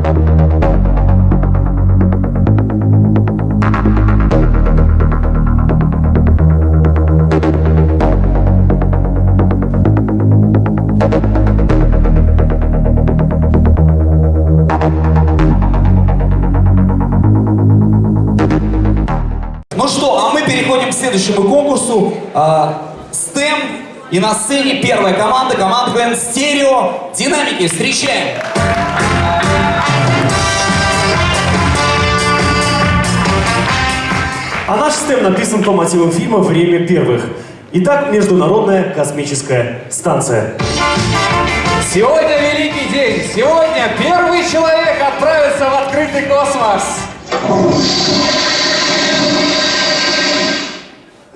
Ну что, а мы переходим к следующему конкурсу. А, STEM. И на сцене первая команда, команда КВН Стерео. Динамики, встречаем. А наш стем написан по мотивам фильма «Время первых». Итак, Международная космическая станция. Сегодня великий день. Сегодня первый человек отправится в открытый космос.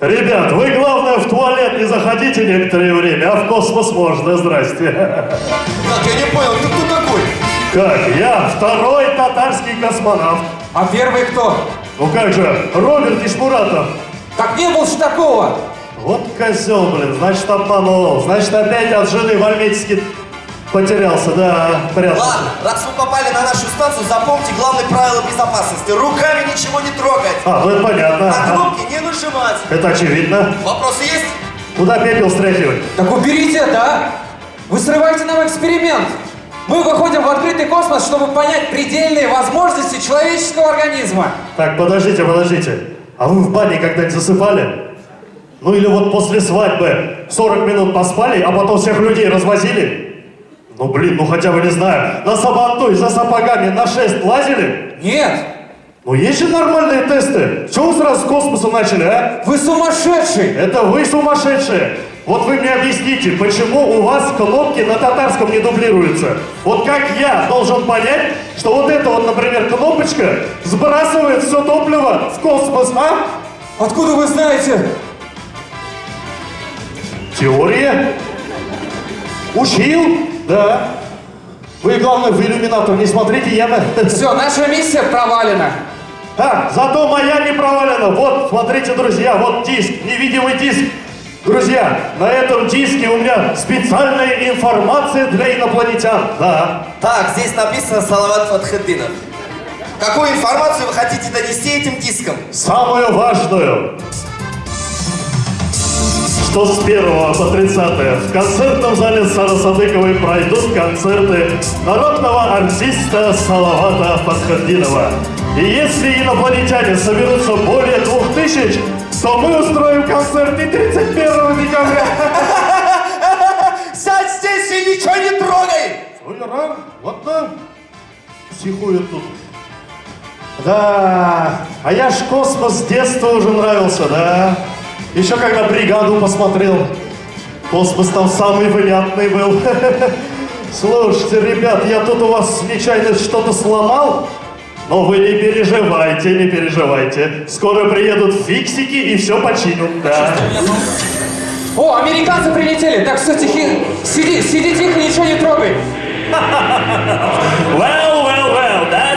Ребят, вы, главное, в туалет не заходите некоторое время, а в космос можно, здрасте. Так, я не понял, ты кто такой? Как, я второй татарский космонавт. А первый кто? Ну как же, Роберт Ишмуратов. Так не было ж такого. Вот козел, блин, значит обманул. Значит опять от жены в Альметьевске потерялся, да, прятался. Ладно, раз вы попали на нашу станцию, запомните главное правило безопасности. Руками ничего не трогать. А, ну это понятно. На кнопки не нажимать. Это очевидно. Вопросы есть? Куда пепел стряхивать? Так уберите это, а! Вы срываете нам эксперимент. Мы выходим в открытый космос, чтобы понять предельные возможности человеческого организма. Так, подождите, подождите. А вы в бане когда-нибудь засыпали? Ну или вот после свадьбы 40 минут поспали, а потом всех людей развозили? Ну блин, ну хотя бы не знаю, на сабантуй за сапогами на шест лазили? Нет, Ну есть же нормальные тесты. Чего вы сразу с космоса начали, а? вы сумасшедший. Это вы сумасшедшие. Вот вы мне объясните, почему у вас кнопки на татарском не дублируются? Вот как я должен понять, что вот эта вот, например, кнопочка сбрасывает все топливо в космос, а? Откуда вы знаете? Теория? Учил? Да. Вы, главное, в иллюминатор не смотрите, я на... Все, наша миссия провалена. А, зато моя не провалена. Вот, смотрите, друзья, вот диск, невидимый диск. Друзья, на этом диске у меня специальная информация для инопланетян. Да. Так, здесь написано Салават Фатхеддинов. Какую информацию вы хотите донести этим диском? Самую важную. Что с 1 по 30 в концертном зале Сара Садыковой пройдут концерты народного артиста Салавата Фатхаддинова. И если инопланетяне соберутся более двух тысяч, то мы устроим концерт и 31 декабря. Сядь здесь и ничего не трогай! Рано, ладно. Психует тут. Да, а я ж космос с детства уже нравился, да. Еще когда бригаду посмотрел. Космос там самый понятный был. Слушайте, ребят, я тут у вас нечаянно что-то сломал. Но вы не переживайте, не переживайте. Скоро приедут фиксики и все починят. Да. О, американцы прилетели. Так, все, тихи. Сиди, сиди тихо, ничего не трогай. Well,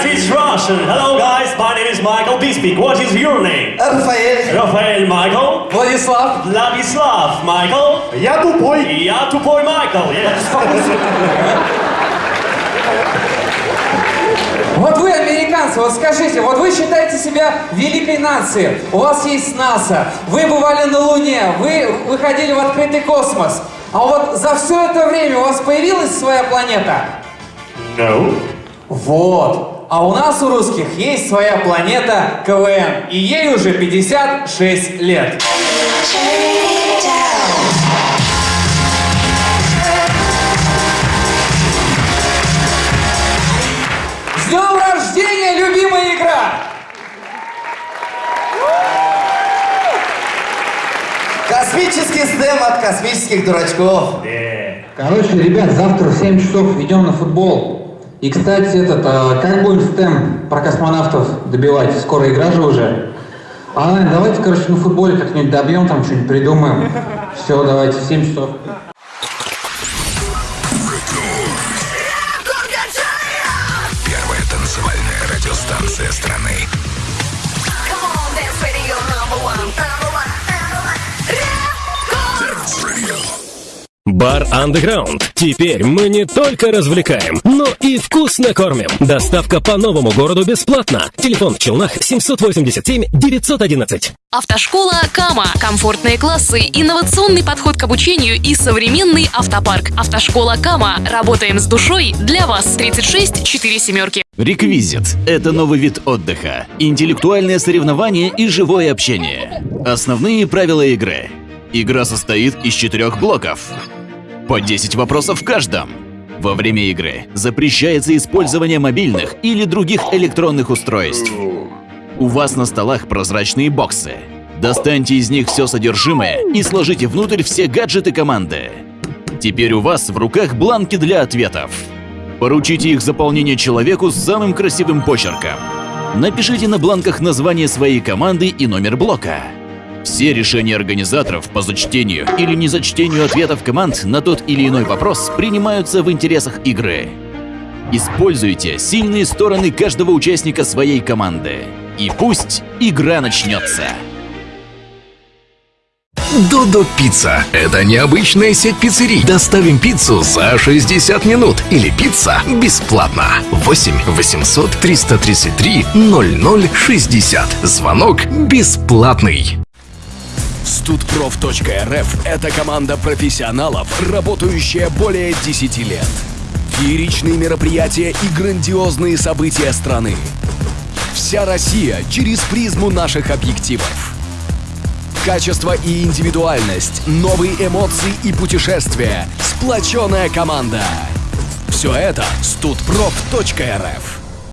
is Russian. Hello guys, my name is Michael Bisping. What is your name? Рафаэль, Рафаэль Майкл. Владислав, Владислав Майкл. Я тупой. Я тупой Майкл, yes. Вот вы, американцы, вот скажите, вот вы считаете себя великой нацией, у вас есть НАСА, вы бывали на Луне, вы выходили в открытый космос, а вот за все это время у вас появилась своя планета? No. Вот. А у нас, у русских, есть своя планета КВН, и ей уже 56 лет. С днем рождения, любимая игра! космический стем от космических дурачков. Короче, ребят, завтра в 7 часов идем на футбол. И, кстати, этот, а, как будем стем про космонавтов добивать? Скоро игра же уже. А, давайте, короче, на футболе как-нибудь добьем, там что-нибудь придумаем. Все, давайте, в 7 часов. Первая танцевальная радиостанция страны. Come on, dance radio number one, Бар Underground. Теперь мы не только развлекаем, но и вкусно кормим. Доставка по новому городу бесплатно. Телефон в Челнах 787 911. Автошкола Кама. Комфортные классы, инновационный подход к обучению и современный автопарк. Автошкола Кама. Работаем с душой для вас. 36 4 семерки. Реквизит – это новый вид отдыха, интеллектуальное соревнование и живое общение. Основные правила игры. Игра состоит из четырех блоков. По 10 вопросов в каждом. Во время игры запрещается использование мобильных или других электронных устройств. У вас на столах прозрачные боксы. Достаньте из них все содержимое и сложите внутрь все гаджеты команды. Теперь у вас в руках бланки для ответов. Поручите их заполнение человеку с самым красивым почерком. Напишите на бланках название своей команды и номер блока. Все решения организаторов по зачтению или незачтению ответов команд на тот или иной вопрос принимаются в интересах игры. Используйте сильные стороны каждого участника своей команды. И пусть игра начнется. Додо Пицца – это необычная сеть пиццерий. Доставим пиццу за 60 минут или пицца бесплатно. 8 800 333 0060. Звонок бесплатный. Студпроф.рф – это команда профессионалов, работающая более 10 лет. Фееричные мероприятия и грандиозные события страны. Вся Россия через призму наших объективов. Качество и индивидуальность, новые эмоции и путешествия, сплоченная команда. Все это студпроф.рф.